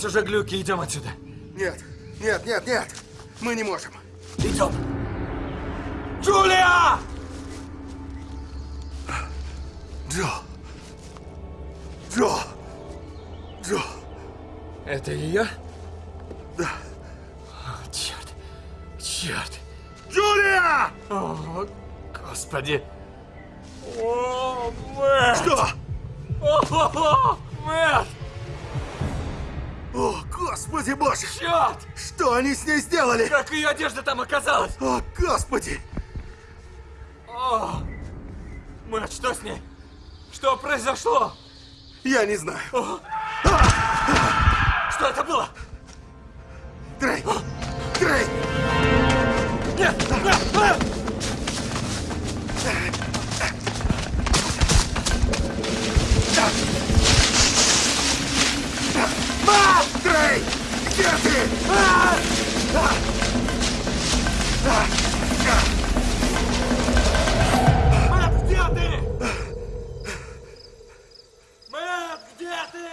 Уже глюки. Идем отсюда. Нет, нет, нет, нет. Мы не можем. Идем. Джулия! Джо. Джо. Джо. Это ее? Да. О, черт. Черт. Джулия! О, господи. О, Мэтт! Что? О, Мэтт! О, господи боже! Черт! Что они с ней сделали? Как ее одежда там оказалась? О, господи! О, Мэтт, что с ней? Что произошло? Я не знаю. Что это было? Трей! Трей! Нет! Мэтт! Мэтт! А! Где ты? Мэтт, где ты? Мэтт, где ты?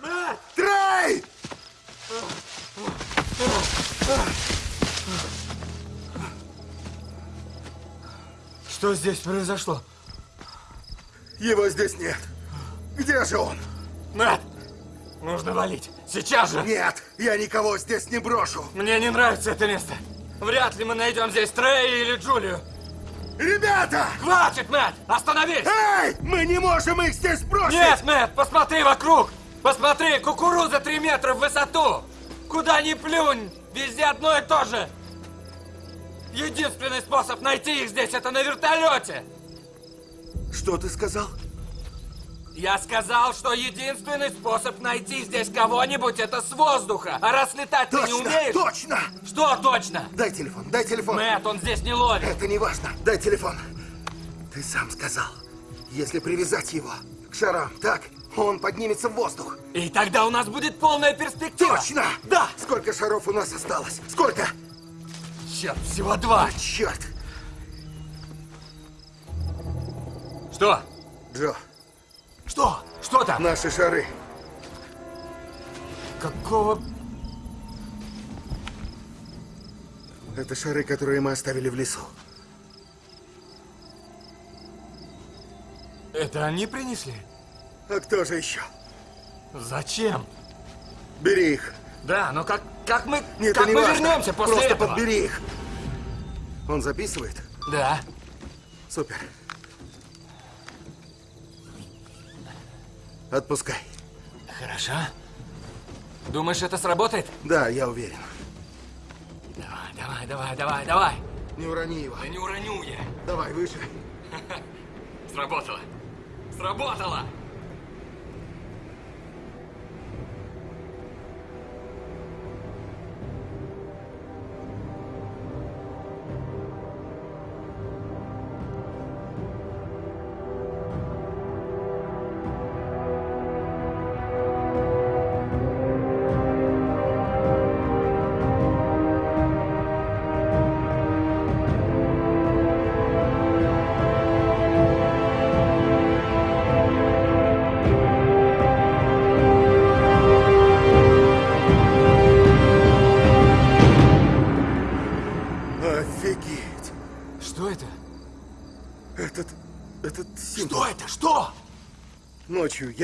Мэтт! Трей! Что здесь произошло? Его здесь нет. Где же он? Мэтт! Нужно валить. Сейчас же! Нет, я никого здесь не брошу. Мне не нравится это место. Вряд ли мы найдем здесь Трея или Джулию. Ребята! Хватит, Мэтт! Остановись! Эй! Мы не можем их здесь бросить! Нет, Мэтт, посмотри вокруг! Посмотри, кукуруза 3 метра в высоту! Куда ни плюнь, везде одно и то же! Единственный способ найти их здесь это на вертолете! Что ты сказал? Я сказал, что единственный способ найти здесь кого-нибудь это с воздуха. А раз летать ты не Точно, умеешь... точно! Что точно? Дай телефон, дай телефон. Мэтт, он здесь не ловит. Это не важно. Дай телефон. Ты сам сказал, если привязать его к шарам, так, он поднимется в воздух. И тогда у нас будет полная перспектива. Точно! Да! Сколько шаров у нас осталось? Сколько? Черт, всего два. Черт! Что? Джо, Что? Что там? наши шары. Какого... Это шары, которые мы оставили в лесу. Это они принесли? А кто же еще? Зачем? Бери их. Да, но как, как мы, Нет, как не мы важно. вернемся после Просто этого? подбери их. Он записывает? Да. Супер. Отпускай. Хорошо. Думаешь, это сработает? Да, я уверен. Давай, давай, давай, давай, давай. Не урони его. Да не уроню я. Давай, выше. Сработало. Сработало!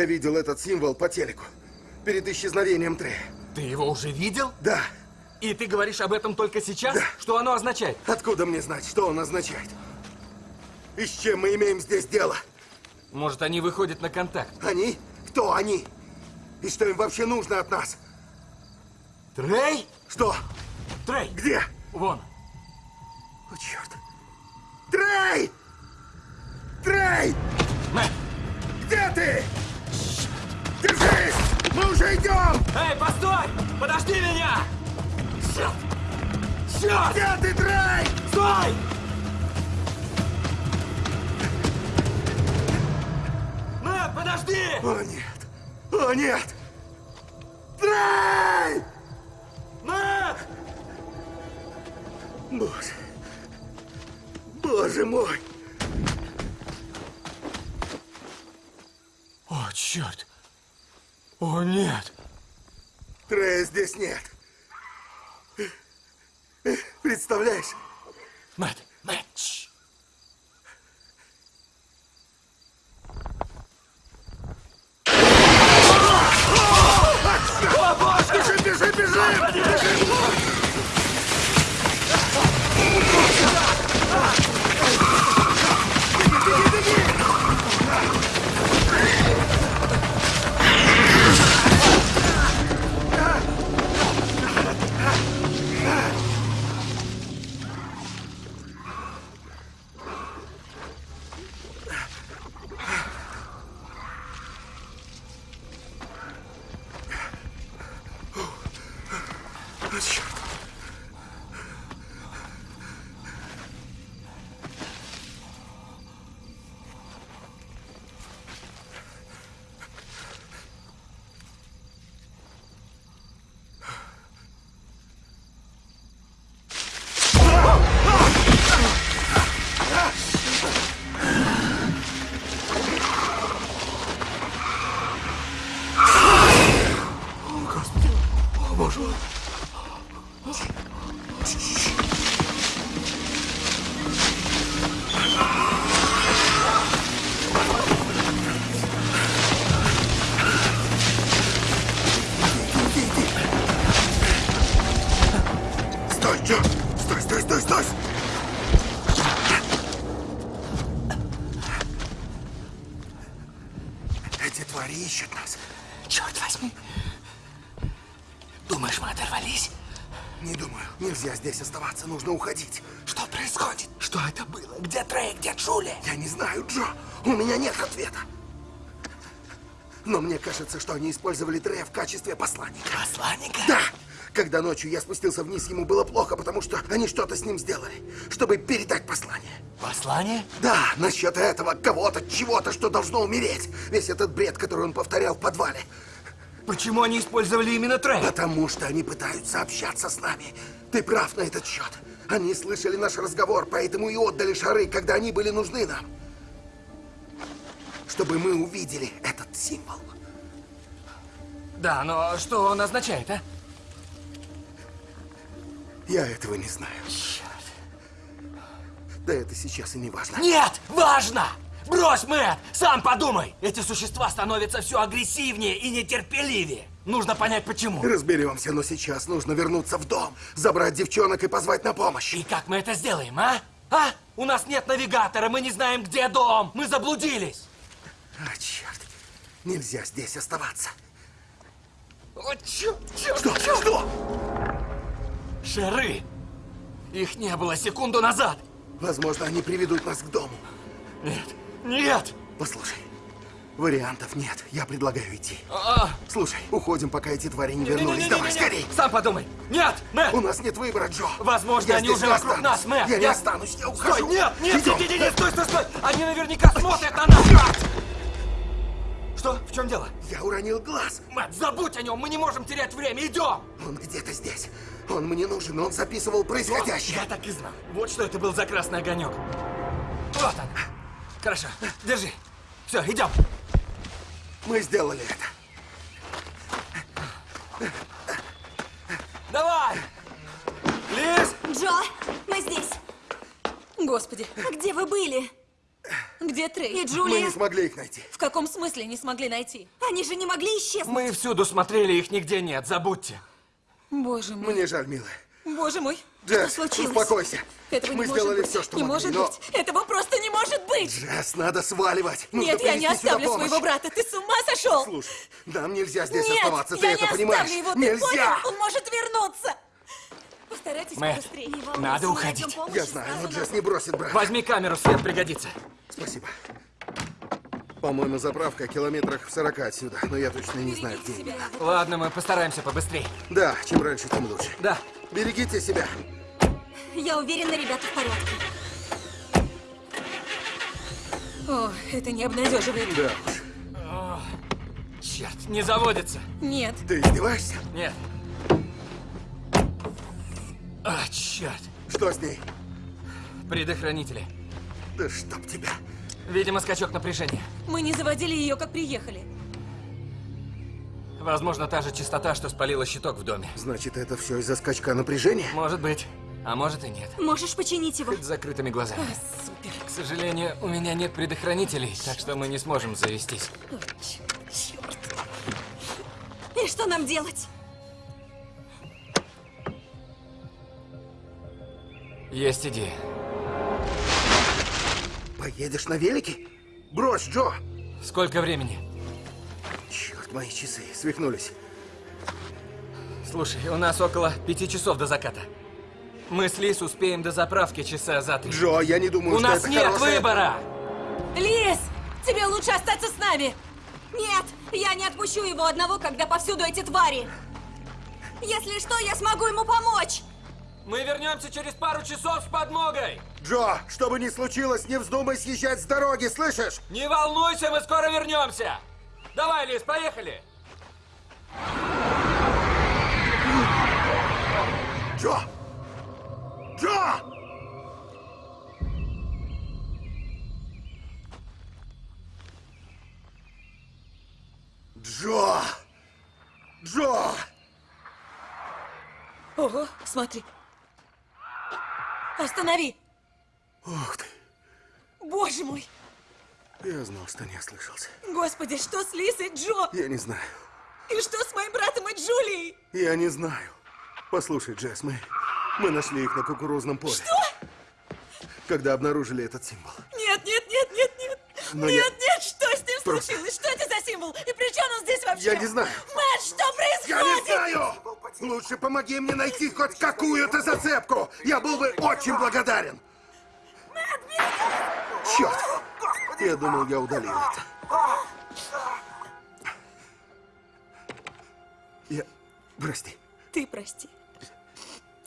Я видел этот символ по телеку. Перед исчезновением Трея. Ты его уже видел? Да. И ты говоришь об этом только сейчас? Да. Что оно означает? Откуда мне знать, что он означает? И с чем мы имеем здесь дело? Может, они выходят на контакт? Они? Кто они? И что им вообще нужно от нас? Трей? Что? Трей! Где? Вон. О, черт. Трей! Трей! Мэтт! Где ты? Держись! Мы уже идем! Эй, постой! Подожди меня! Черт! Черт! Где ты, Трей? Стой! Мэтт, подожди! О, нет! О, нет! Трей! Мэтт! Боже! Боже мой! О, черт! О, нет! Трея здесь нет. Представляешь? Мэтт, Мэтт, тш. Бежим, бежим, бежим! Твари знаю, Джо. У меня нет ответа. Но мне кажется, что они использовали Трея в качестве посланника. Посланника? Да! Когда ночью я спустился вниз, ему было плохо, потому что они что-то с ним сделали, чтобы передать послание. Послание? Да, насчет этого, кого-то, чего-то, что должно умереть. Весь этот бред, который он повторял в подвале. Почему они использовали именно Трей? Потому что они пытаются общаться с нами. Ты прав на этот счет. Они слышали наш разговор, поэтому и отдали шары, когда они были нужны нам. Чтобы мы увидели этот символ. Да, но что он означает, а? Я этого не знаю. Да это сейчас и не важно. Нет, важно! Брось, Мэтт! Сам подумай! Эти существа становятся все агрессивнее и нетерпеливее. Нужно понять, почему. Разберемся, но сейчас нужно вернуться в дом, забрать девчонок и позвать на помощь. И как мы это сделаем, а? А? У нас нет навигатора, мы не знаем, где дом. Мы заблудились. А, черт. Нельзя здесь оставаться. О, черт, черт, Что? черт! Что? Шары! Их не было секунду назад. Возможно, они приведут нас к дому. Нет, нет! Послушай, вариантов нет. Я предлагаю идти. А, Слушай, уходим, пока эти твари не вернулись. Давай, скорей! Сам подумай. Нет, Мэтт! У нас нет выбора, Джо. Возможно, Я они уже не вокруг останусь. нас, Мэтт. Я не Я- останусь, я ухожу. Стой, нет, нет, Идем. нет, нет, нет, стой, стой, стой! Они наверняка смотрят на нас! Что? В чем дело? Я уронил глаз. Мэтт, забудь о нем, мы не можем терять время, идем! Он где-то здесь. Он мне нужен, он записывал происходящее. Я так и знал. Вот что это был за красный огонек. Вот он. Хорошо, держи. Все, идем. Мы сделали это. Давай! Лиз! Джо, мы здесь. Господи, А где вы были? Где Трей? И Мы Джулия? не смогли их найти. В каком смысле не смогли найти? Они же не могли исчезнуть. Мы всюду смотрели, их нигде нет, забудьте. Боже мой, Мне жаль, милая. боже мой. Джесс, случилось? успокойся. Этого Мы не сделали может быть. все, что Не могли, может но... быть. Этого просто не может быть. Джесс, надо сваливать. Нужно Нет, я не оставлю своего брата. Ты с ума сошел? Слушай, нам нельзя здесь Нет, оставаться, ты я это не понимаешь? оставлю его, ты нельзя! понял? Он может вернуться. Постарайтесь Мэтт, побыстрее. Надо уходить. Я знаю, но Джесс не бросит брата. Возьми камеру, свет пригодится. Спасибо. По-моему, заправка километрах в 40 отсюда, но я точно не знаю, где именно. себя. Ладно, мы постараемся побыстрее. Да, чем раньше, тем лучше. Да. Берегите себя. Я уверена, ребята в порядке. О, это не обнадеживает. Да уж. Черт, не заводится. Нет. Ты издеваешься? Нет. А, черт. Что с ней? Предохранители. Да чтоб тебя. Видимо, скачок напряжения. Мы не заводили ее, как приехали. Возможно, та же частота, что спалила щиток в доме. Значит, это все из-за скачка напряжения? Может быть. А может и нет. Можешь починить его? Хоть с закрытыми глазами. А, супер. К сожалению, у меня нет предохранителей, так что мы не сможем завестись. О, черт, черт. И что нам делать? Есть идея. Поедешь на велике? Брось, Джо! Сколько времени? Черт, мои часы свихнулись. Слушай, у нас около пяти часов до заката. Мы с Лис успеем до заправки часа за три. Джо, я не думаю, У что нас это нет хорошая- выбора! Лиз, тебе лучше остаться с нами. Нет, я не отпущу его одного, когда повсюду эти твари. Если что, я смогу ему помочь. Мы вернемся через пару часов с подмогой! Джо, что бы ни случилось, не вздумай съезжать с дороги, слышишь? Не волнуйся, мы скоро вернемся! Давай, Лис, поехали! Джо! Джо! Джо! Джо! Ого, смотри. Останови. Ух ты! Боже мой. Я знал, что не ослышался. Господи, что с Лисой Джо? Я не знаю. И что с моим братом и Джулией? Я не знаю. Послушай, Джесс, мы, мы нашли их на кукурузном поле. Что? Когда обнаружили этот символ. Нет, нет, нет, нет, нет. Но нет, я- нет, Просто- случилось? Что это за символ? И при чем он здесь вообще? Я не знаю. Мэтт, что Я не происходит? знаю! Лучше помоги мне найти хоть какую-то зацепку. Я был бы очень благодарен. Черт! Я думал, я удалил это. Я... Прости. Ты прости.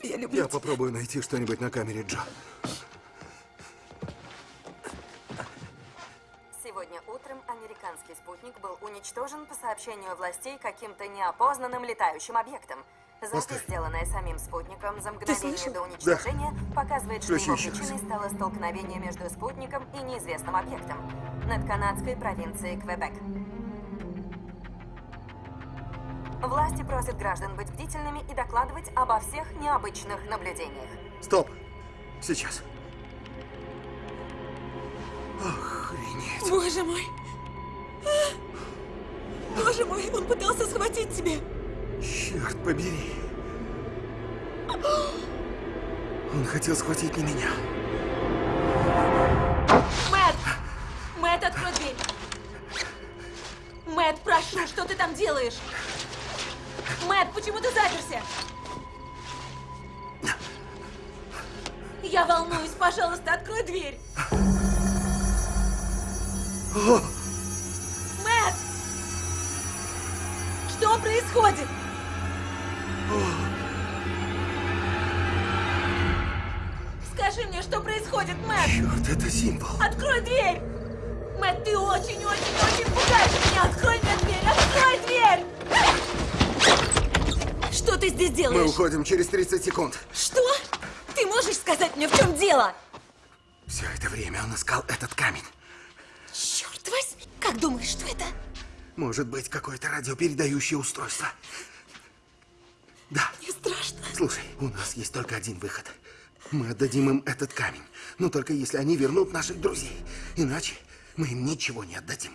Я люблю Я попробую найти что-нибудь на камере Джо. Спутник был уничтожен по сообщению властей каким-то неопознанным летающим объектом. Запись, сделанная самим спутником за мгновение до уничтожения, показывает, что Включи его причиной стало столкновение между спутником и неизвестным объектом над канадской провинцией Квебек. Власти просят граждан быть бдительными и докладывать обо всех необычных наблюдениях. Стоп. Сейчас. Охренеть. Боже мой! Боже мой, он пытался схватить тебя! Черт побери. Он хотел схватить не меня. Мэтт! Мэтт, открой дверь! Мэтт, прошу, что ты там делаешь? Мэтт, почему ты заперся? Я волнуюсь, пожалуйста, открой дверь! Мэтт! Происходит? Скажи мне, что происходит, Мэтт! Черт, это символ. Открой дверь! Мэтт, ты очень-очень-очень пугаешь меня! Открой мне дверь! Открой дверь! Что ты здесь Мы делаешь? уходим через 30 секунд. Что? Ты можешь сказать мне, в чем дело? Все это время он искал этот камень. Черт возьми! Как думаешь, что это? Может быть, какое-то радиопередающее устройство. Да. Мне страшно. Слушай, у нас есть только один выход. Мы отдадим им этот камень. Но только если они вернут наших друзей. Иначе мы им ничего не отдадим.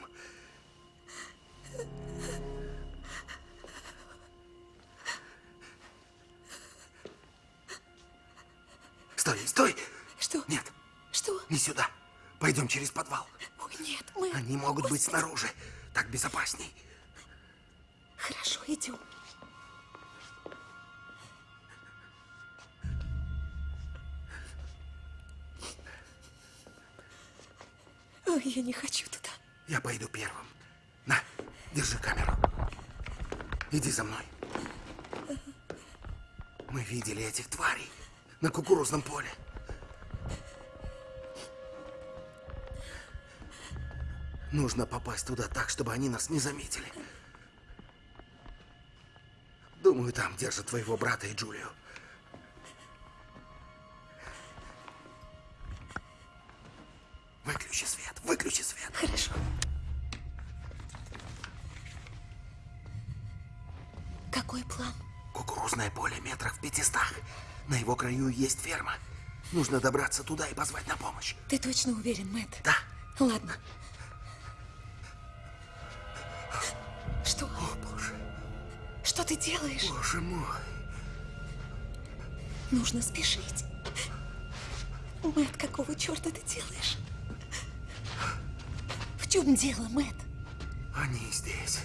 Стой, стой! Что? Нет, Что? не сюда. Пойдем через подвал. Ой, нет, мы... Они могут быть снаружи. Так безопасней. Хорошо, идем. Ой, я не хочу туда. Я пойду первым. На, держи камеру. Иди за мной. Мы видели этих тварей на кукурузном поле. Нужно попасть туда так, чтобы они нас не заметили. Думаю, там держат твоего брата и Джулию. Выключи свет, выключи свет. Хорошо. Какой план? Кукурузное поле метрах в пятистах. На его краю есть ферма. Нужно добраться туда и позвать на помощь. Ты точно уверен, Мэтт? Да. Ладно. Что? О, боже, Что ты делаешь? боже мой. Нужно спешить. Мэтт, какого черта ты делаешь? В чем дело, Мэтт? Они здесь.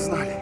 Знали.